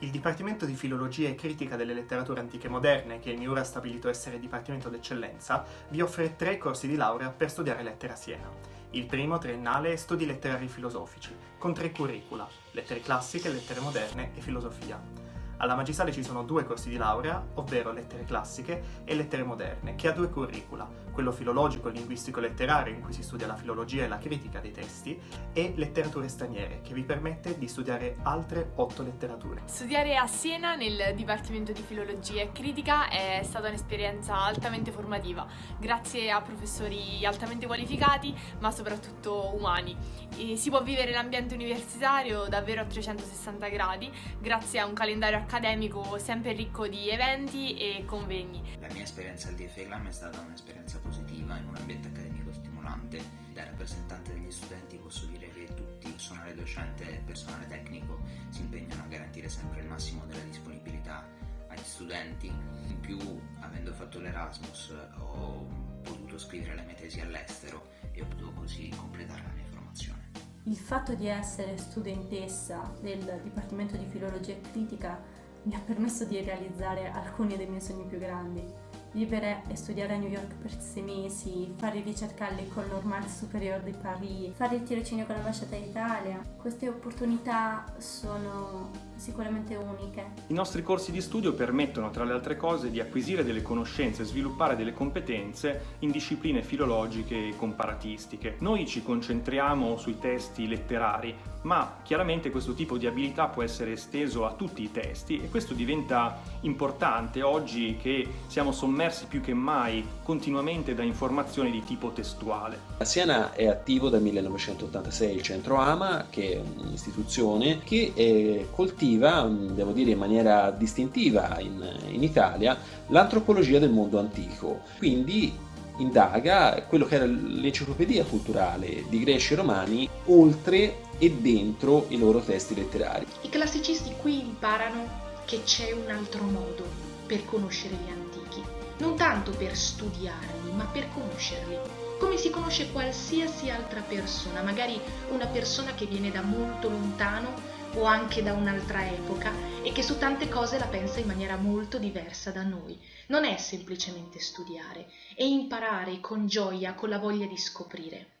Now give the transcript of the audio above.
Il Dipartimento di Filologia e Critica delle Letterature Antiche Moderne, che il MIUR ha stabilito essere Dipartimento d'Eccellenza, vi offre tre corsi di laurea per studiare lettere a Siena. Il primo, triennale, è Studi letterari filosofici, con tre curricula, lettere classiche, lettere moderne e filosofia. Alla magistrale ci sono due corsi di laurea, ovvero lettere classiche e lettere moderne, che ha due curricula, quello filologico linguistico letterario in cui si studia la filologia e la critica dei testi e letterature straniere, che vi permette di studiare altre otto letterature. Studiare a Siena nel Dipartimento di Filologia e Critica è stata un'esperienza altamente formativa, grazie a professori altamente qualificati, ma soprattutto umani. E si può vivere l'ambiente universitario davvero a 360 gradi, grazie a un calendario accademico sempre ricco di eventi e convegni. La mia esperienza al DFLAM è stata un'esperienza positiva in un ambiente accademico stimolante. Da rappresentante degli studenti posso dire che tutti, personale docente e personale tecnico, si impegnano a garantire sempre il massimo della disponibilità agli studenti. In più, avendo fatto l'Erasmus, ho potuto scrivere le mie tesi all'estero e ho potuto così completare la mia formazione. Il fatto di essere studentessa del Dipartimento di Filologia e Critica mi ha permesso di realizzare alcuni dei miei sogni più grandi. Vivere e studiare a New York per sei mesi, fare ricerca all'École Normale Supérieure di Paris, fare il tirocinio con l'ambasciata d'Italia. Queste opportunità sono sicuramente uniche. I nostri corsi di studio permettono, tra le altre cose, di acquisire delle conoscenze e sviluppare delle competenze in discipline filologiche e comparatistiche. Noi ci concentriamo sui testi letterari, ma chiaramente questo tipo di abilità può essere esteso a tutti i testi e questo diventa importante oggi che siamo sommersi più che mai continuamente da informazioni di tipo testuale. A Siena è attivo dal 1986 il Centro AMA, che è un'istituzione che eh, coltiva, devo dire in maniera distintiva in, in Italia, l'antropologia del mondo antico. Quindi indaga quello che era l'enciclopedia culturale di greci e romani oltre e dentro i loro testi letterari. I classicisti qui imparano che c'è un altro modo per conoscere gli antichi, non tanto per studiarli, ma per conoscerli, come si conosce qualsiasi altra persona, magari una persona che viene da molto lontano o anche da un'altra epoca e che su tante cose la pensa in maniera molto diversa da noi. Non è semplicemente studiare, è imparare con gioia, con la voglia di scoprire.